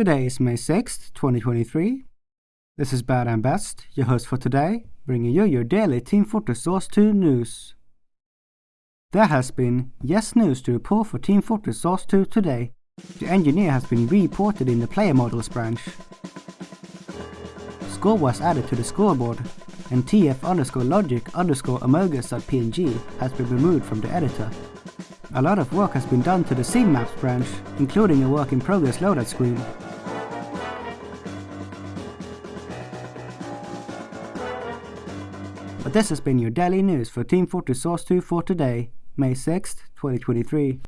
Today is May 6th, 2023. This is Bad and Best, your host for today, bringing you your daily Team Fortress Source 2 news. There has been yes news to report for Team Fortress Source 2 today. The engineer has been reported in the player models branch. Score was added to the scoreboard, and tf underscore logic underscore has been removed from the editor. A lot of work has been done to the scene maps branch, including a work in progress loadout screen. But this has been your daily news for Team Fortress Source 2 for today, May 6th, 2023.